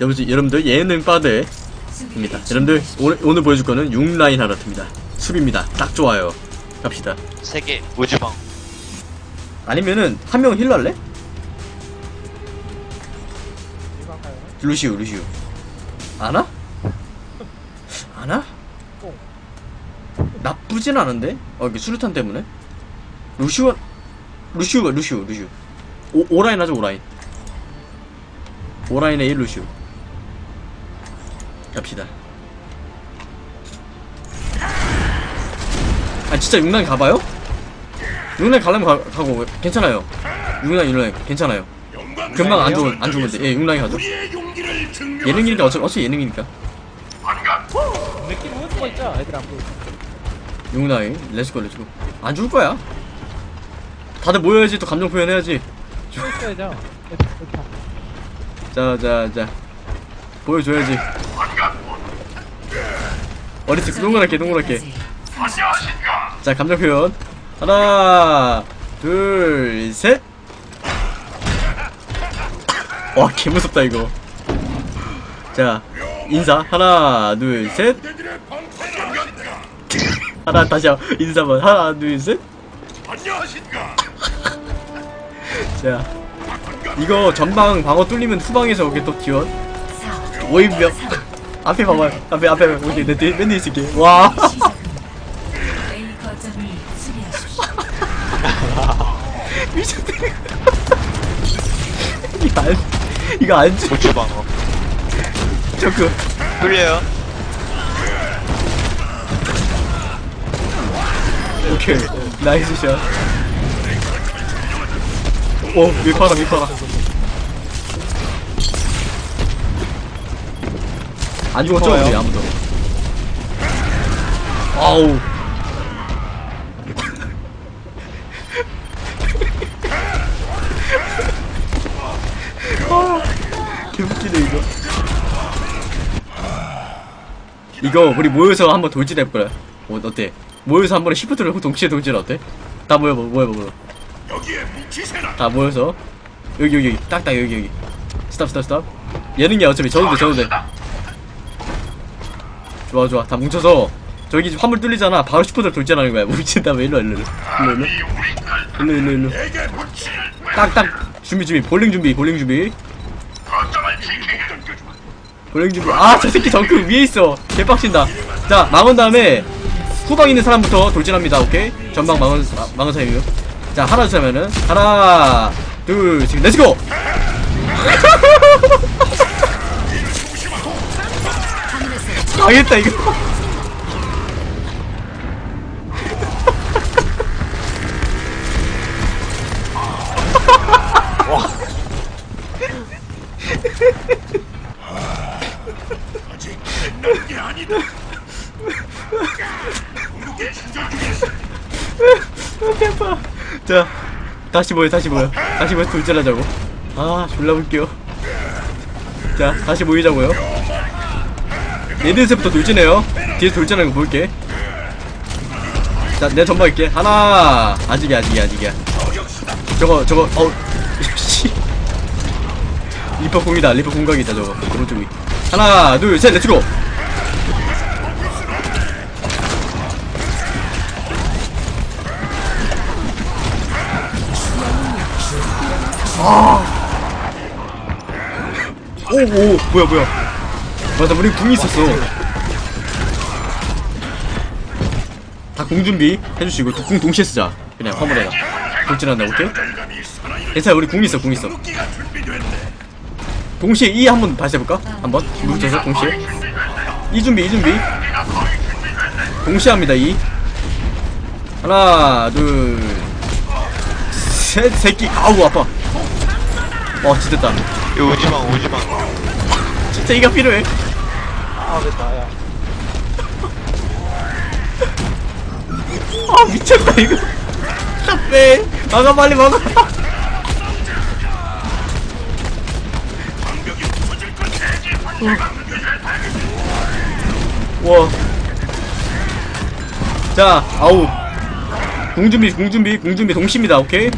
여러분들, 여러분들 예능 빠드입니다. 여러분들 오늘, 오늘 보여줄 거는 6라인 하라트입니다. 수비입니다. 딱 좋아요. 갑시다. 세계 우주방 아니면은 한 명 힐러 할래? 이거 할까요? 루시우 루시우 아나? 아나? 어. 나쁘진 않은데? 어 이게 수류탄 때문에? 루시우 루시우가 루시우 루시우 오, 오라인 하죠 오라인 오라인에 1 루시우 갑시다. 아 진짜 육라인 가봐요? 육라인 가려면 가, 가고 괜찮아요. 육라인 육라인 괜찮아요. 금방 안 죽으면 안 죽으면 돼예 육라인 가죠. 예능이니까 어차피, 어차피 예능이니까. 느낌 오는 거 있죠? 애들 안 보이고. 육라인 let's go let's go. 안 죽을 거야. 다들 모여야지 또 감정 표현해야지. 이렇게. 자자자. 보여줘야지 어리지 동그랗게 동그랗게. 자 감정 표현. 하나 둘셋 와 개무섭다 이거. 자 인사. 하나 둘 셋. 하나 다시 한- 인사 한번. 하나 둘셋. 자 이거 전방 방어 뚫리면 후방에서 오게 또 지원. 오입력 앞에 봐봐요 앞에 앞에 오케이 내 뒤에 맨 뒤에 있을게 와. 미쳤다 이거 안 이거 안 줘. 우주방어 저그 뚫려요 오케이 나이스 샷. 오 밀파라 밀파라. 안 죽었죠. 우리 아무도. 아우. 아, 개웃기네 이거. 이거 우리 모여서 한번 돌진 해볼까요? 어, 어때? 모여서 한 번에 shift를 동시에 돌진 어때? 다 모여봐 모여봐 모여 다 모여서 여기 여기 딱딱 여기 여기 stop stop stop 예능이 어차피 저도 돼 저도 돼 좋아 좋아. 다 뭉쳐서 저기 화물 뚫리잖아. 바로 shift를 돌진하는 거야. 뭉친 다음에 일로 일로. 일로 일로. 일로 일로 딱딱. 준비 준비. 볼링 준비 볼링 준비. 볼링 준비. 아저 새끼 정크 위에 있어. 개빡친다. 자 망원 다음에 후방 있는 사람부터 돌진합니다. 오케이? 전방 망원 아, 망원 사이요. 자 하나 둘 하면은 하나 둘 지금 렛츠고 망했다 이거. 자 다시 모여 다시 모여. 다시 모여 돌진하자고. 아 졸라 웃겨. 자 다시 모이자고요 얘들세부터 돌진해요. 뒤에서 돌진하는 거 볼게. 자 내 전방 있을게. 하나. 아직이야 아직이야 아직이야. 저거 저거 어우 씨. 리퍼 궁이다. 리퍼 궁각이다 저거. 오른쪽 위 하나 둘 셋 let's go. 오오 뭐야 뭐야 맞아 우리 궁이 있었어. 다궁 준비 해주시고 두궁 동시에 쓰자. 그냥 화물에다. 돌진한다 오케이? 괜찮아 우리 궁 있어 궁 있어. 동시에 E 한번 다시 해볼까? 한번? 뭉쳐서 동시에. E 준비 E 준비. 동시에 합니다 E. 하나 둘셋 새끼. 아우 아파. 와 진짜 됐다. 이 우주방 우주방 진짜 이가 필요해 아, 됐다, 야. 아 미쳤다 이거 답해 막아 빨리 막아 와. 자, 아우. 공준비, 공준비, 공준비 동시입니다. 오케이.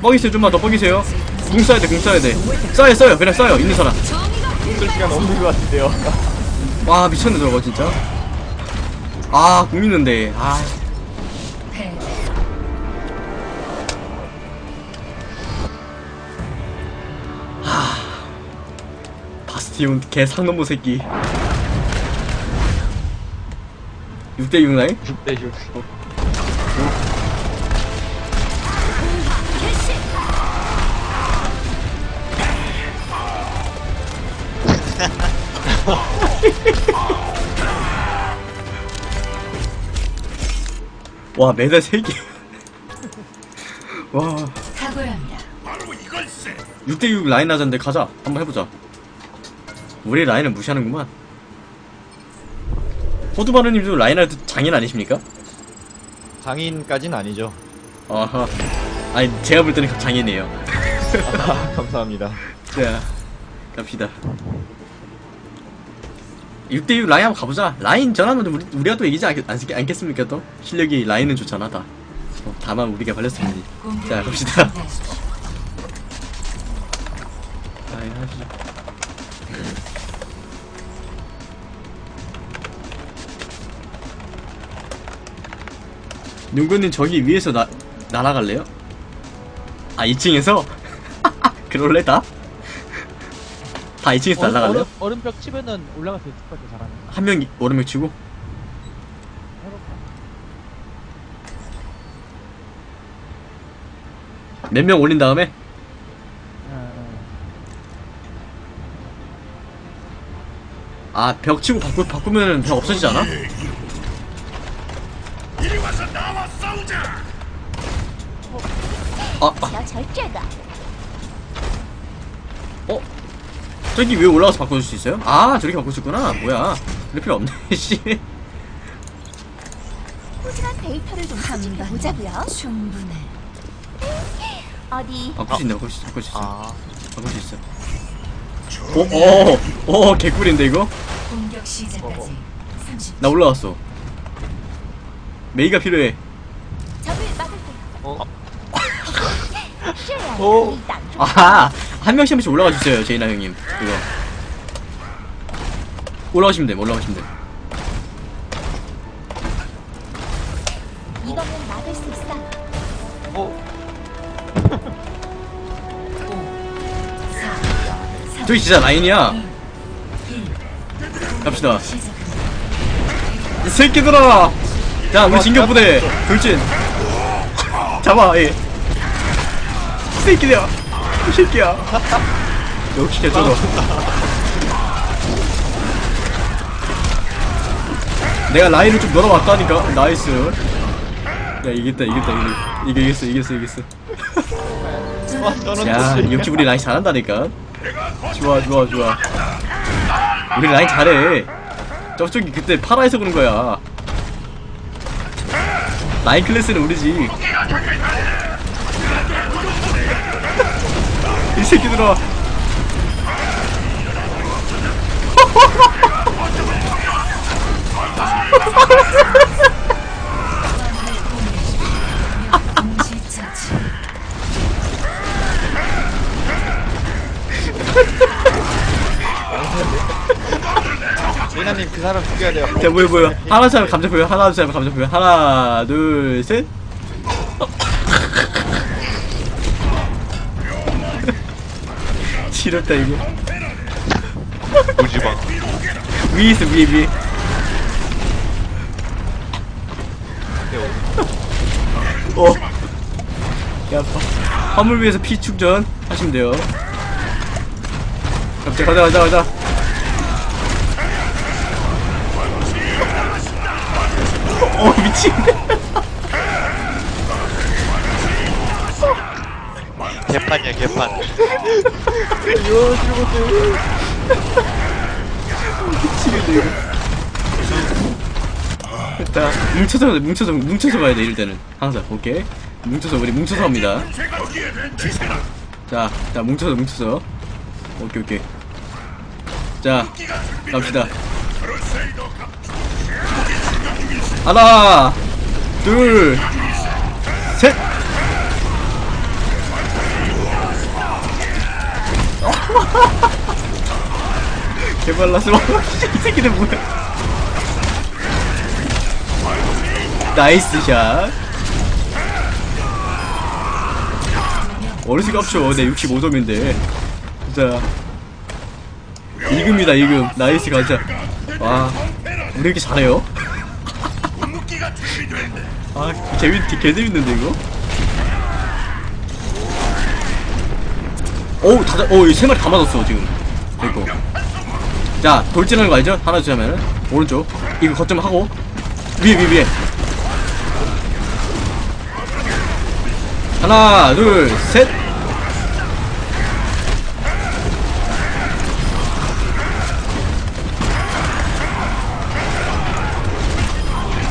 뻐기세요. 좀만 더 뻐기세요. 궁 써야 돼, 궁 써야 돼. 써요, 써요. 그냥 써요. 있는 사람. 쓸 시간 없는 것 같은데요. 와 미쳤네 저거 진짜. 아 공있는데. 아. 패 바스티온 개 상놈의 새끼. 6대6 나이? 6대 6. 와 매달 3개. 와. 탁월합니다. 6대6 라인 하자인데 가자. 한번 해보자. 우리 라인을 무시하는구만. 호두바르님도 라인 할때 장인 아니십니까? 장인까진 아니죠. 아하. 아니 제가 볼 때는 장인이에요. 아, 감사합니다. 자 갑시다 6대6 라인 한번 가보자 라인 전하면 우리, 우리가 또 이기지 않, 않, 않겠습니까 또? 실력이 라인은 좋잖아 다 어, 다만 우리가 공격을 자 갑시다. 라인 하시죠 누구는 저기 위에서 나, 날아갈래요? 아 2층에서? 그럴래 다? 다 2층에서 얼음, 날아갈래요? 얼음, 얼음벽 치면은 올라갈 수 있을 것 같아 잘하면 한 명이 얼음벽 치고? 몇 명 올린 다음에? 아, 아. 아, 벽 치고 바꾸, 바꾸면 벽 없어지지 않아? 아, 아. 어? 저기 왜 올라가서 바꿔줄 수 있어요? 아 저렇게 바꿀 수 있구나. 뭐야. 그럴 필요 없네 씨. 소중한 데이터를 좀 한번 음, 보자고요. 충분해. 어디? 바꿀 수 있네 바꿀 수 있어 바꿀 수 있어 아. 바꿀 수 있어 오오오 개꿀인데 이거? 공격 시작까지 나 올라왔어. 메이가 필요해. 적을 막을게요 어? 아하. 한 명씩 한 명씩 올라가 주세요 제이나 형님. 이거. 올라가시면 돼 올라가시면 돼. 이거면 막을 수 있어. 어, 4, 3, 저기 진짜 라인이야. 1. 갑시다. 이 새끼들아. 자 우리 진격부대 돌진. 잡아 얘이 새끼야 이 새끼야. 역시 개쩌다 내가 라인을 좀 늘어봤다니까? nice. 야 이겼다 이겼다 이겼다. 이거 이겼어 이겼어 이겼어. 야 역시 우리 라인 잘한다니까? 좋아 좋아 좋아. 우리 라인 잘해. 저쪽이 그때 파라에서 그런 거야. 라인 클래스는 우리지 새끼들아. 제이나님 그 사람 죽여야 돼요. 자 보여 보여 하나 둘셋 감자 보여 하나 둘셋 감자 보여 하나 둘셋 지렸다 이거 우지방 위에 있어 위에 위에 어. 야, 화- 화물 위에서 피 충전 하시면 돼요. 갑자기 가자, 가자, 가자. 어, 미치 개판이야 개판 미치겠네, 이거. 됐다. 뭉쳐서, 뭉쳐서, 뭉쳐서 가야 돼, 이럴 때는. 항상, 오케이. 뭉쳐서, 우리 뭉쳐서 합니다. 자, 자, 뭉쳐서, 뭉쳐서. 오케이, 오케이. 자, 갑시다. 하나, 둘, 셋! 개발라서 이 새끼들 뭐야? 나이스 샷. 어르신 깝쳐. 내 65점인데. 진짜. 2금이다 2금. 나이스 가자. 와 우리 이렇게 잘해요? 아 재밌 개 재밌는데 이거 어우 다, 잡- 어우 세 마리 다 맞았어 지금. 됐고. 자 돌진하는 거 알죠? 하나 둘 하면은. 오른쪽. 이거 거점 하고. 위에 위에 위에. 하나 둘 셋.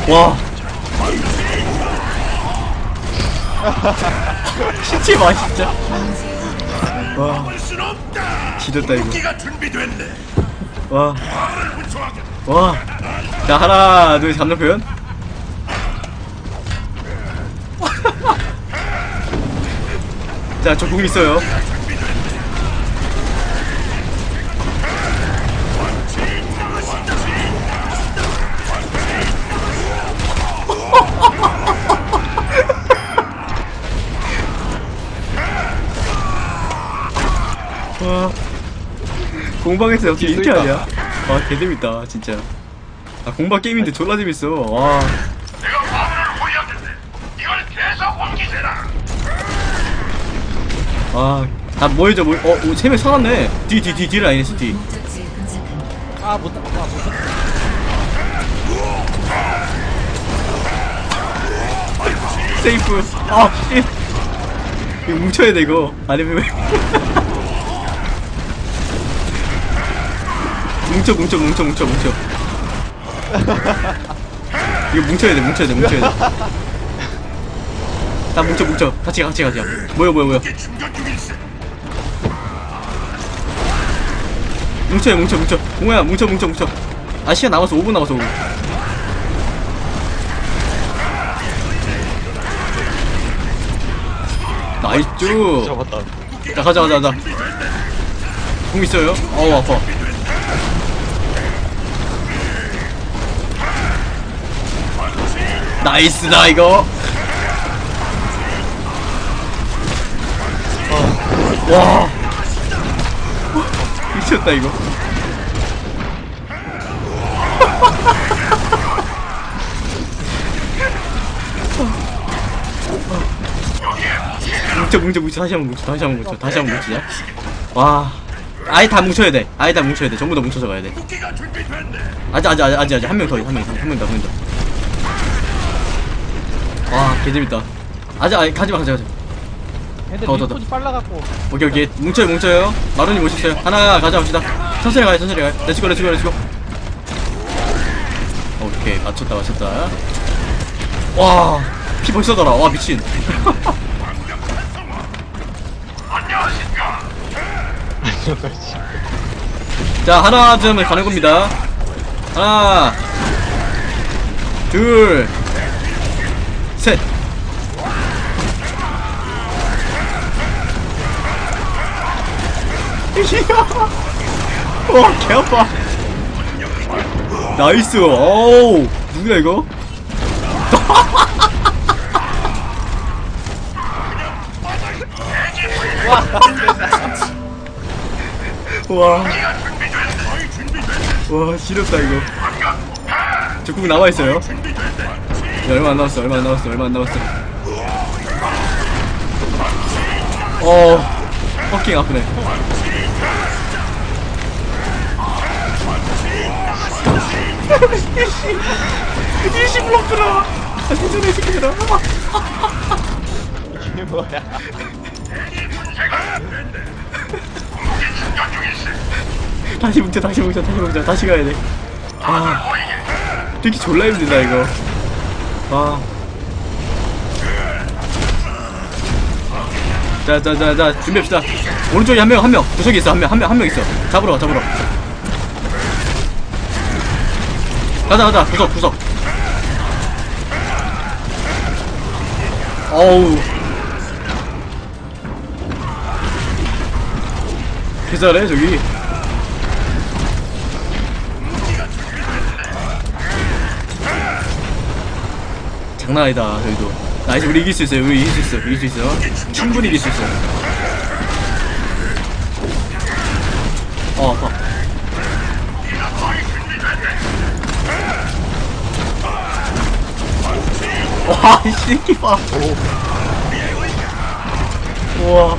와. 진짜 봐 진짜 와 지렸다 이거 와. 와. 자, 하나, 둘, 감정 표현. 자, 저공 있어요. 공방에서 어떻게 이렇게 하냐? 와, 개재밌다, 진짜. 아, 공방 게임인데 졸라 재밌어. 와. 아, 다 모여줘, 모여. 어, 오, 세명 살았네. 뒤, 뒤, 뒤, 뒤 라인에서 뒤. 아, 못, 아, 못. 세이프. 아, 씨. 이거 뭉쳐야 돼, 이거. 아니면 왜. 뭉쳐, 뭉쳐, 뭉쳐, 뭉쳐, 뭉쳐. 이거 뭉쳐야 돼, 뭉쳐야 돼, 뭉쳐야 돼. 다 뭉쳐, 뭉쳐. 같이 가, 같이 가자. 뭐야, 뭐야, 뭐야. 뭉쳐요, 뭉쳐, 뭉쳐. 공호야, 뭉쳐, 뭉쳐, 뭉쳐. 아, 시간 남았어. 5분 남았어, 5분. 나이스. 잡았다. 자, 가자, 가자, 가자. 공 있어요? 어우, 아파. 나이스다, 이거. 와. 미쳤다, 이거. 뭉쳐 뭉쳐 뭉쳐. 다시 한번 뭉쳐 다시 한번 뭉쳐 다시 한번 뭉치자. 와. 아예 다 뭉쳐야 돼. 아예 다 뭉쳐야 돼. 전부 다 뭉쳐서 가야 돼. 아직 아직 아직 아직 한명더 한 명더한 명더한명더 와 개재밌다. 아직 아직 가지마 가지마 가지마. 근데 더, 더, 더. 리포지 빨라갖고. 오케이 오케이. 뭉쳐요 뭉쳐요. 마루님 오셨어요 하나 가져갑시다. 천천히 가요 천천히 가요. let's go let's go let's go. 오케이 맞췄다 맞췄다. 와피 벌써 돌아. 와 미친. 자 하나 둘 하면 가는 겁니다. 하나 둘 셋 와, 개 아파. nice. 어우, 누구야, 이거? 와. 와, 지렸다, 이거. 적 궁 남아있어요. 야, 얼마 안 남았어, 얼마 안 남았어, 얼마 안 남았어. 어, fucking 아프네. 이시 블록들아 세상에 새끼들아 이게 뭐야. 다시 뭉쳐 다시 뭉쳐 다시 뭉쳐 다시 가야 돼아 되게 졸라 힘들다 이거 아 자자자자 준비합시다. 오른쪽에 한 명 한 명. 구석에 있어. 한 명 한 명 한 명 있어. 잡으러 가 잡으러 가자 가자. 구석 구석. 어우. 개잘해 저기 장난 아니다 저희도 nice 우리 이길 수 있어요 우리 이길 수 있어 이길 수 있어 충분히 이길 수 있어 어 아파 와, 이 새끼 봐. 우와.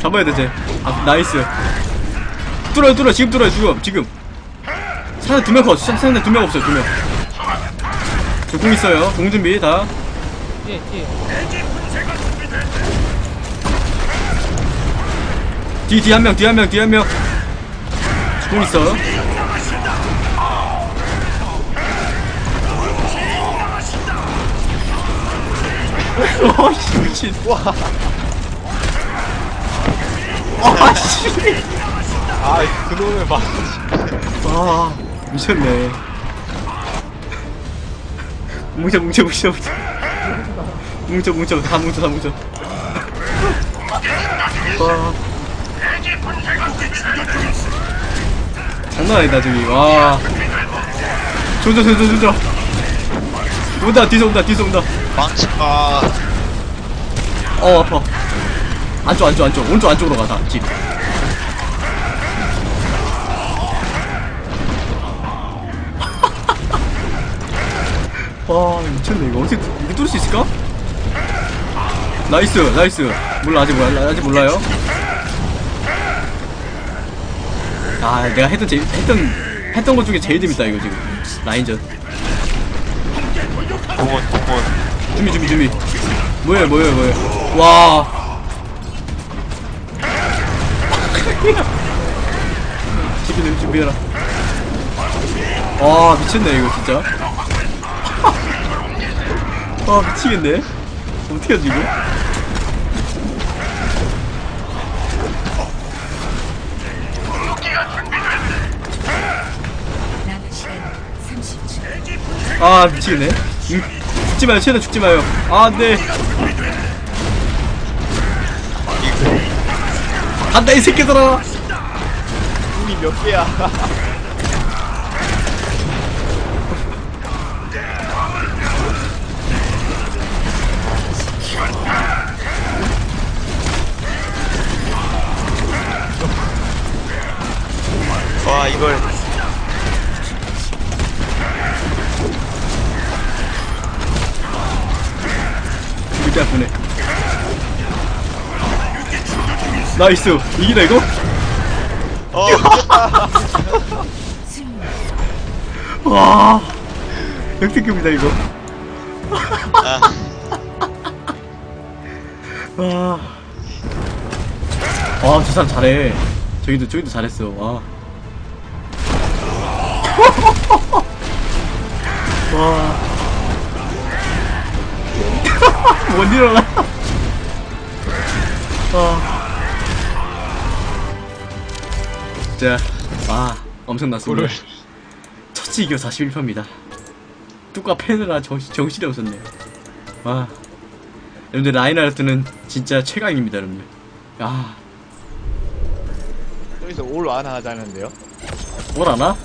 잡아야 돼, 쟤. 아, nice. 뚫어요, 뚫어. 지금 뚫어요, 지금. 지금. 상대 두명 컷. 상- 상대 두 명 없어요, 두 명. 적 궁 있어요. 궁 준비, 다. 뒤에 뒤에 뒤, 뒤 한 명, 뒤 한 명, 뒤 한 명. 공 있어. 어씨 미친. 와. 아씨. 아 그놈의 맛아 미쳤네. 뭉쳐 뭉쳐 뭉쳐 뭉쳐. 뭉쳐 뭉쳐 다 뭉쳐 다 뭉쳐. 와. 장난 아니다 저기 와. 조져 조져 조져. 온다 뒤서 온다 뒤서 온다. 망치 아어 아파. 안쪽 안쪽 안쪽 오른쪽 안쪽으로 가다 집. 와 미쳤네. 이거 어떻게 이거 뚫을 수 있을까? nice nice. 몰라 아직 몰라 아직 몰라요. 아 내가 했던 제, 했던 했던 것 중에 제일 재밌다 이거 지금. 라인전. 공원 공원 준비 준비 준비. 뭐야 뭐야 뭐야 와. 준비 준비해라 와 미쳤네 이거 진짜 와 미치겠네. 어떻게 하지 이거? 남은 시간 30초. 아 미치겠네. 음, 죽지 마요. 최대한 죽지 마요. 아 안돼. 간다 이 새끼들아. 눈이 몇 개야 나이스 이기다 이거? 어 와 역대급이다 이거 아, 와. 와, 저 사람 잘해. 저기도, 저기도 잘했어. 와. 와. 못 일어나. 와. 자, 아, 엄청났습니다. 오늘 첫치 이겨 41%입니다. 뚜까 패느라 정신, 정신이 없었네요. 와. 여러분들 라인하르트는 진짜 최강입니다, 여러분들. 아, 여기서 올 완화 하자는데요 뭘 아나?